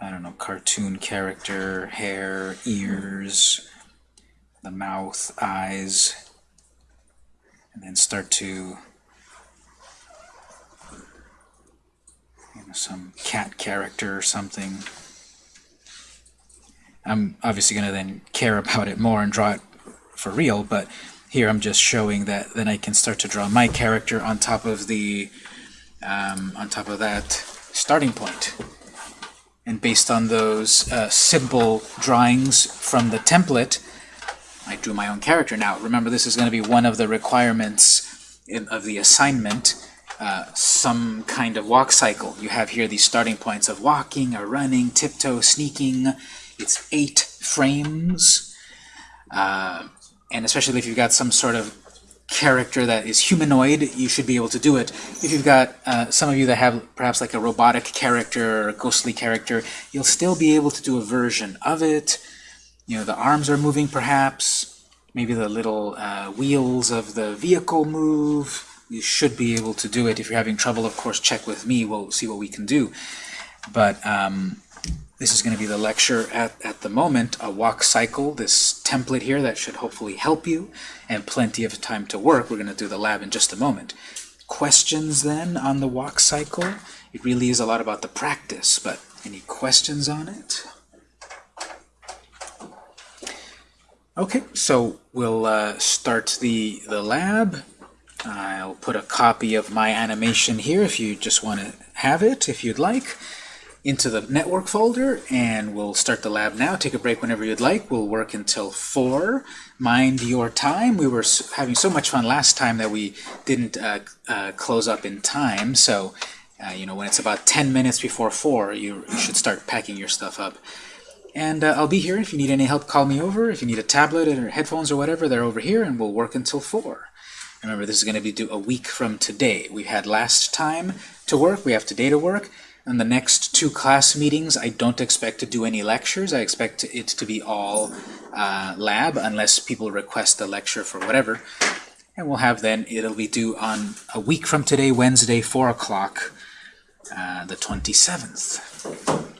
I don't know cartoon character hair ears the mouth, eyes, and then start to you know, some cat character or something. I'm obviously going to then care about it more and draw it for real, but here I'm just showing that then I can start to draw my character on top of the um, on top of that starting point. And based on those uh, simple drawings from the template, I drew my own character. Now, remember, this is going to be one of the requirements in, of the assignment, uh, some kind of walk cycle. You have here these starting points of walking or running, tiptoe, sneaking. It's eight frames. Uh, and especially if you've got some sort of character that is humanoid, you should be able to do it. If you've got uh, some of you that have perhaps like a robotic character or a ghostly character, you'll still be able to do a version of it you know, the arms are moving perhaps, maybe the little uh, wheels of the vehicle move. You should be able to do it. If you're having trouble, of course, check with me. We'll see what we can do. But um, this is going to be the lecture at, at the moment, a walk cycle, this template here that should hopefully help you, and plenty of time to work. We're going to do the lab in just a moment. Questions then on the walk cycle? It really is a lot about the practice, but any questions on it? Okay, so we'll uh, start the, the lab. I'll put a copy of my animation here if you just want to have it, if you'd like, into the network folder, and we'll start the lab now. Take a break whenever you'd like. We'll work until 4. Mind your time. We were having so much fun last time that we didn't uh, uh, close up in time, so uh, you know when it's about 10 minutes before 4, you, you should start packing your stuff up. And uh, I'll be here. If you need any help, call me over. If you need a tablet or headphones or whatever, they're over here, and we'll work until 4. Remember, this is going to be due a week from today. We had last time to work. We have today to work. And the next two class meetings, I don't expect to do any lectures. I expect it to be all uh, lab, unless people request a lecture for whatever. And we'll have then, it'll be due on a week from today, Wednesday, 4 o'clock, uh, the 27th.